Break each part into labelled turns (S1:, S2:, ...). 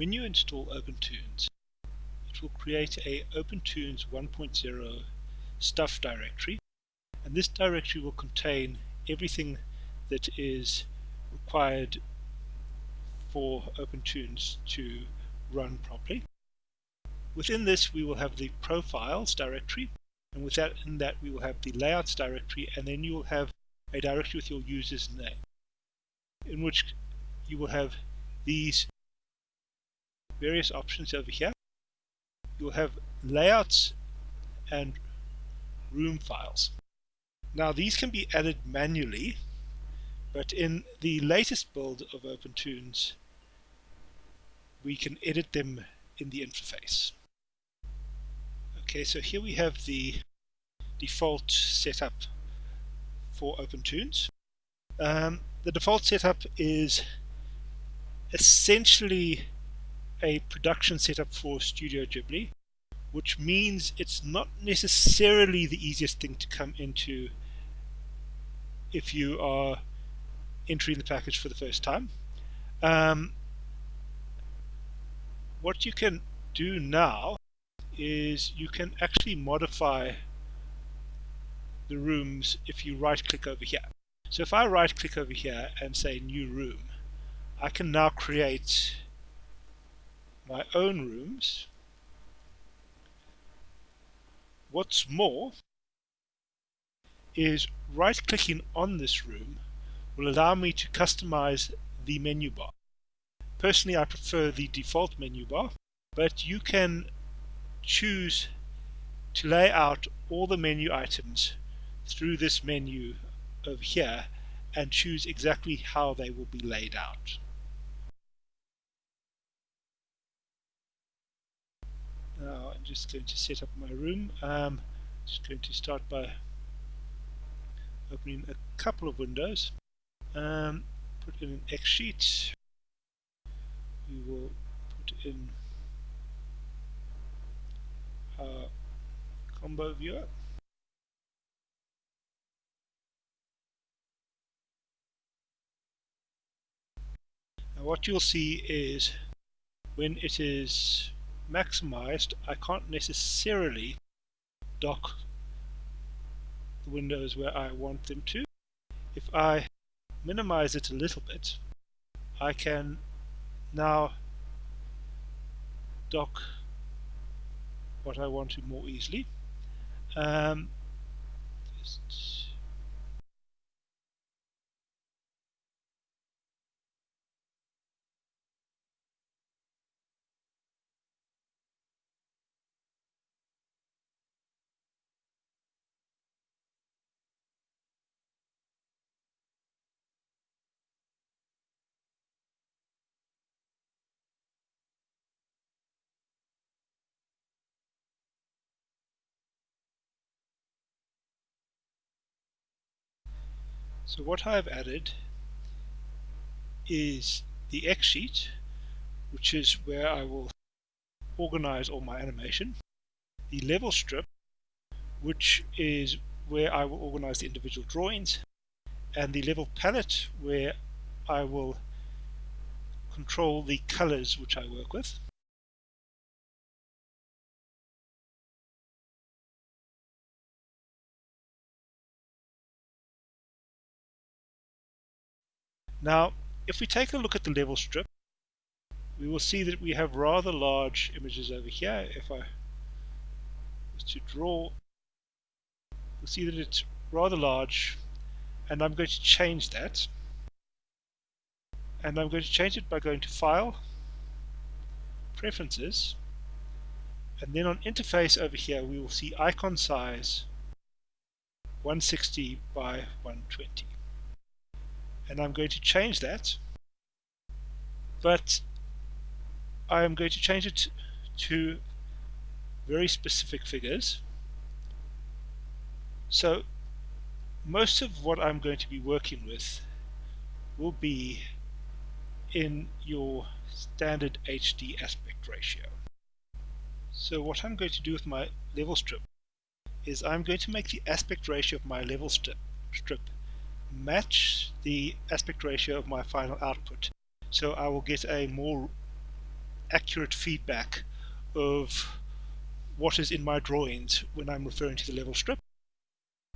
S1: when you install OpenToonz, it will create a OpenToonz 1.0 stuff directory. And this directory will contain everything that is required for OpenToonz to run properly. Within this we will have the profiles directory. And with that in that we will have the layouts directory. And then you will have a directory with your user's name in which you will have these various options over here. You'll have layouts and room files. Now these can be added manually but in the latest build of OpenToonz we can edit them in the interface. Okay, so here we have the default setup for OpenToonz Um, the default setup is essentially a production setup for Studio Ghibli, which means it's not necessarily the easiest thing to come into if you are entering the package for the first time. Um, what you can do now is you can actually modify the rooms if you right click over here. So if I right click over here and say new room I can now create my own rooms what's more is right clicking on this room will allow me to customize the menu bar personally I prefer the default menu bar but you can choose to lay out all the menu items through this menu over here and choose exactly how they will be laid out. Now I'm just going to set up my room. Um, just going to start by opening a couple of windows. Um, put in an X sheet. We will put in our combo viewer. Now what you'll see is when it is maximized I can't necessarily dock the windows where I want them to. If I minimize it a little bit I can now dock what I want to more easily. Um, just So what I've added is the X sheet, which is where I will organize all my animation, the level strip, which is where I will organize the individual drawings, and the level palette, where I will control the colors which I work with. Now, if we take a look at the level strip, we will see that we have rather large images over here. If I was to draw, we'll see that it's rather large, and I'm going to change that. And I'm going to change it by going to File, Preferences, and then on Interface over here we will see icon size 160 by 120 and I'm going to change that. But I am going to change it to very specific figures. So most of what I'm going to be working with will be in your standard HD aspect ratio. So what I'm going to do with my level strip is I'm going to make the aspect ratio of my level strip, strip match the aspect ratio of my final output. So I will get a more accurate feedback of what is in my drawings when I'm referring to the level strip.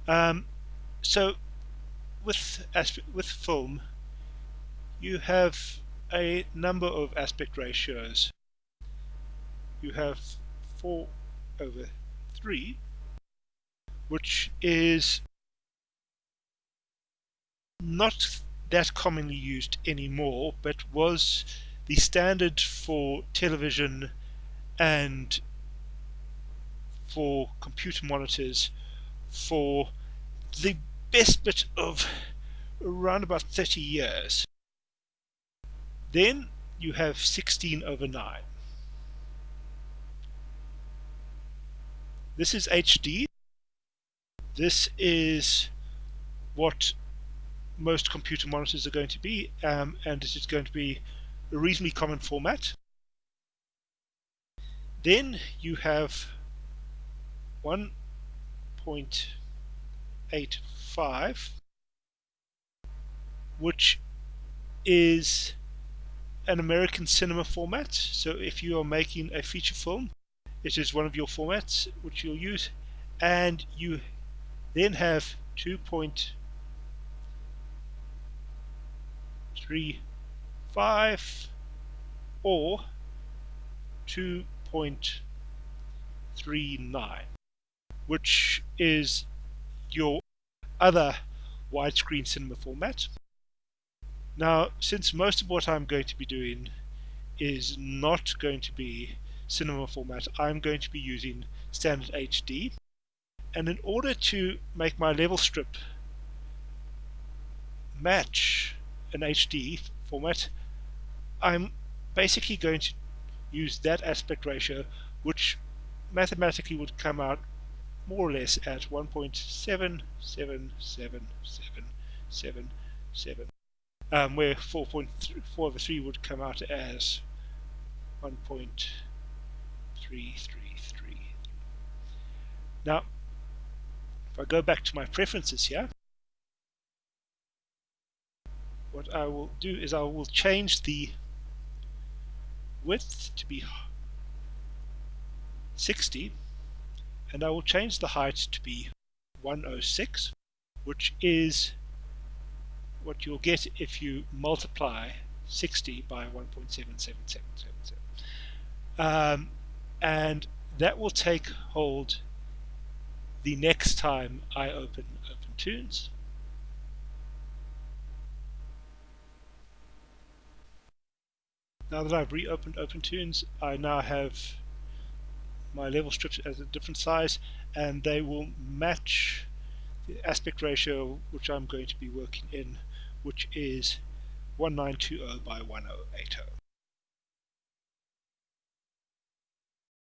S1: Um, so with with film you have a number of aspect ratios. You have 4 over 3 which is not that commonly used anymore but was the standard for television and for computer monitors for the best bit of around about 30 years. Then you have 16 over 9. This is HD. This is what most computer monitors are going to be um, and it is going to be a reasonably common format. Then you have 1.85 which is an American cinema format so if you are making a feature film it is one of your formats which you'll use and you then have 2.35 or 2.39 which is your other widescreen cinema format now, since most of what I'm going to be doing is not going to be cinema format, I'm going to be using standard HD. And in order to make my level strip match an HD format, I'm basically going to use that aspect ratio, which mathematically would come out more or less at 1.7777777 um, where 4.4 over 3 would come out as 1.333. Now, if I go back to my preferences here, what I will do is I will change the width to be 60 and I will change the height to be 106 which is what you'll get if you multiply 60 by 1.77777. Um, and that will take hold the next time I open OpenToonz. Now that I've reopened OpenToonz I now have my level strips as a different size and they will match the aspect ratio which I'm going to be working in which is 1920 by 1080.